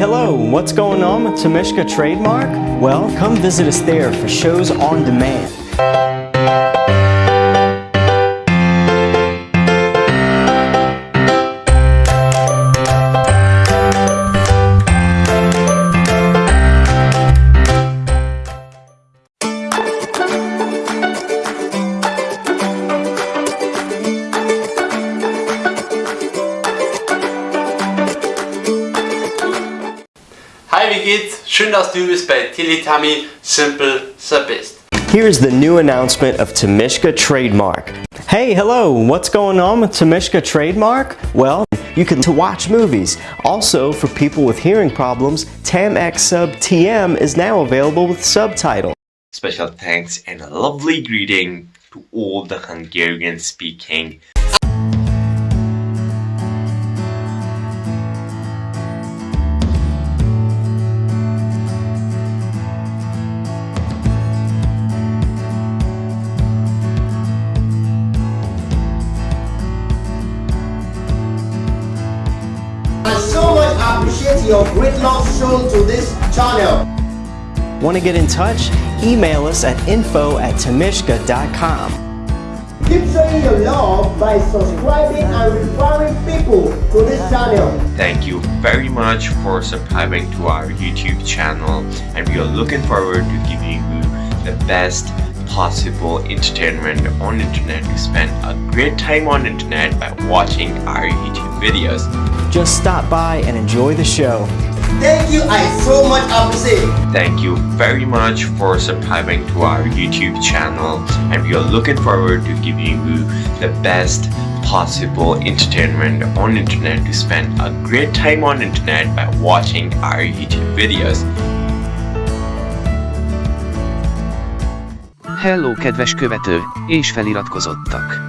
hello, what's going on with Temeshka Trademark? Well, come visit us there for shows on demand. Hi, wie geht's? Schön, dass du bist bei Teletubby Simple the Best. Here's the new announcement of Tamishka Trademark. Hey, hello, what's going on with Tamishka Trademark? Well, you can to watch movies. Also, for people with hearing problems, TamX Sub TM is now available with subtitles. Special thanks and a lovely greeting to all the Hungarian speaking appreciate your great love shown to this channel. Want to get in touch? Email us at info at tamishka.com. Keep showing your love by subscribing and referring people to this channel. Thank you very much for subscribing to our YouTube channel and we are looking forward to giving you the best possible entertainment on internet. We spend a great time on internet by watching our YouTube videos. Just stop by and enjoy the show. Thank you, I so much appreciate. Thank you very much for subscribing to our YouTube channel and we are looking forward to giving you the best possible entertainment on internet to spend a great time on internet by watching our YouTube videos. Hello kedves követő, és feliratkozottak!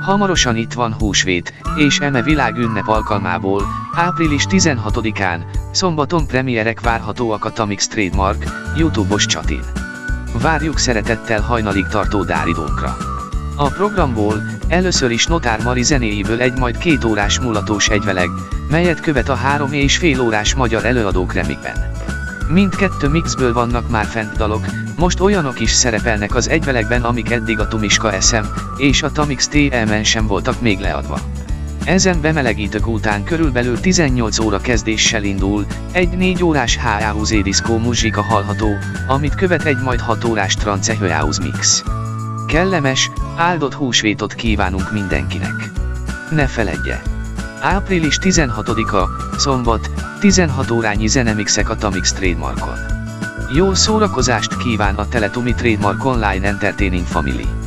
Hamarosan itt van húsvét, és eme világünnep alkalmából, április 16-án, szombaton premierek várhatóak a Tamix Trademark, YouTube-os csatin. Várjuk szeretettel hajnalig tartó dáridónkra. A programból először is Notár Mari zenéjéből egy majd két órás mulatós egyveleg, melyet követ a három és fél órás magyar előadók remikben. Mindkettő mixből vannak már fent dalok, most olyanok is szerepelnek az egyvelegben amik eddig a Tumiska SM és a Tamix TM-en sem voltak még leadva. Ezen bemelegítők után körülbelül 18 óra kezdéssel indul, egy 4 órás H-House diszkó muzsika hallható, amit követ egy majd 6 órás trance mix. Kellemes, áldott húsvétot kívánunk mindenkinek. Ne feledje! Április 16-a, szombat, 16 órányi zenemixek a Tamix Trademarkon. Jó szórakozást kíván a Teletumi Trademark Online Entertaining Family.